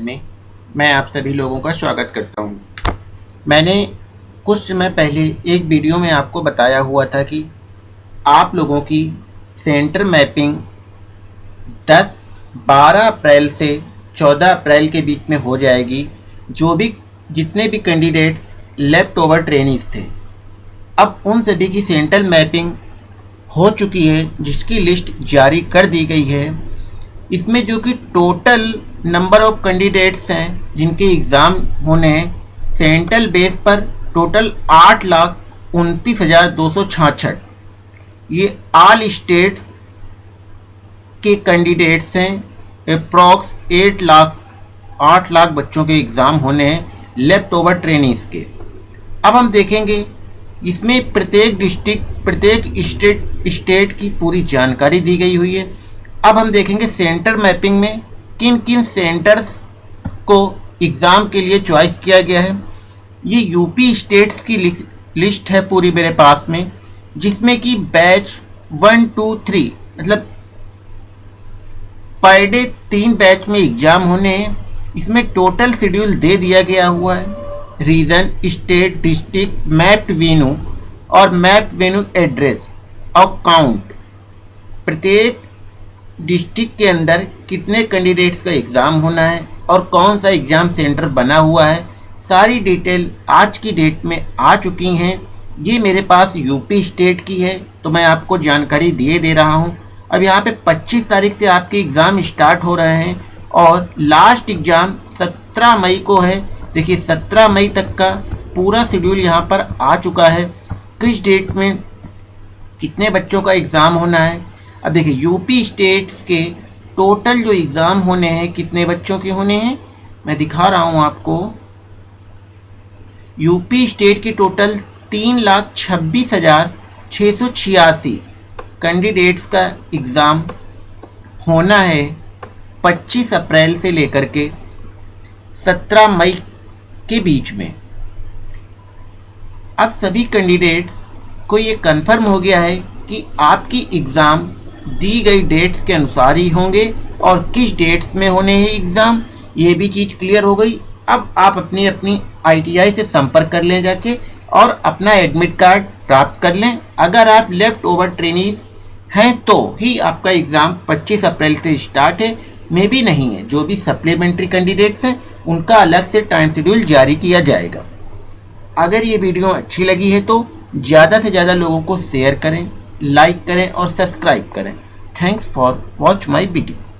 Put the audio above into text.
में, मैं आप सभी लोगों का स्वागत करता हूँ। मैंने कुछ समय पहले एक वीडियो में आपको बताया हुआ था कि आप लोगों की सेंटर मैपिंग 10 12 अप्रैल से 14 अप्रैल के बीच में हो जाएगी, जो भी, जितने भी कैंडिडेट्स लेफ़्ट ओवर ट्रेनिंग्स थे अब उन सभी की सेंट्रल मैपिंग हो चुकी है, जिसकी लिस्ट जारी कर दी गई है इसमें जो कि टोटल नंबर ऑफ़ कैंडिडेट्स हैं, जिनके एग्ज़ाम होने हैं सेंट्रल बेस पर टोटल आठ लाख उनतीस हज़ार दो सौ छाछठ। ये आल स्टेट्स के कैंडिडेट्स हैं अप्रॉक्स एट लाख, आठ लाख बच्चों के एग्ज़ाम होने हैं लेफ़्ट ओवर ट्रेनिंग्स के। अब हम देखेंगे, इसमें प्रत्येक डिस्ट्रिक्ट प्रत्येक स्टेट स्टेट की पूरी जानकारी दी गई हुई है। अब हम देखेंगे सेंटर मैपिंग में किन किन सेंटर्स को एग्ज़ाम के लिए चॉइस किया गया है। ये यूपी स्टेट्स की लिस्ट है पूरी मेरे पास में, जिसमें कि बैच वन टू थ्री मतलब पर डे तीन बैच में एग्ज़ाम होने हैं। इसमें टोटल शेड्यूल दे दिया गया हुआ है। Region state district mapped venue और मैप वेन्यू एड्रेस और काउंट प्रत्येक डिस्ट्रिक्ट के अंदर कितने कैंडिडेट्स का एग्ज़ाम होना है और कौन सा एग्ज़ाम सेंटर बना हुआ है, सारी डिटेल आज की डेट में आ चुकी हैं। ये मेरे पास यूपी स्टेट की है तो मैं आपको जानकारी दिए दे रहा हूँ। अब यहाँ पे 25 तारीख से आपके एग्ज़ाम स्टार्ट हो रहे हैं और लास्ट एग्ज़ाम 17 मई को है। देखिए 17 मई तक का पूरा शेड्यूल यहाँ पर आ चुका है। किस डेट में कितने बच्चों का एग्ज़ाम होना है अब देखिए यूपी स्टेट्स के टोटल जो एग्ज़ाम होने हैं, कितने बच्चों के होने हैं? मैं दिखा रहा हूँ आपको। यूपी स्टेट के टोटल तीन लाख छब्बीस हज़ार छः सौ छियासी कैंडिडेट्स का एग्ज़ाम होना है 25 अप्रैल से लेकर के 17 मई के बीच में। अब सभी कैंडिडेट्स को ये कंफर्म हो गया है कि आपकी एग्ज़ाम दी गई डेट्स के अनुसार ही होंगे और किस डेट्स में होने हैं एग्ज़ाम ये भी चीज़ क्लियर हो गई। अब आप अपनी अपनी आईटीआई से संपर्क कर लें जाके और अपना एडमिट कार्ड प्राप्त कर लें। अगर आप लेफ़्ट ओवर ट्रेनिज हैं तो ही आपका एग्ज़ाम 25 अप्रैल से स्टार्ट है। मे भी नहीं है, जो भी सप्लीमेंट्री कैंडिडेट्स हैं, उनका अलग से टाइम शेड्यूल जारी किया जाएगा। अगर ये वीडियो अच्छी लगी है तो ज़्यादा से ज़्यादा लोगों को शेयर करें। लाइक करें और सब्सक्राइब करें. Thanks for watch my video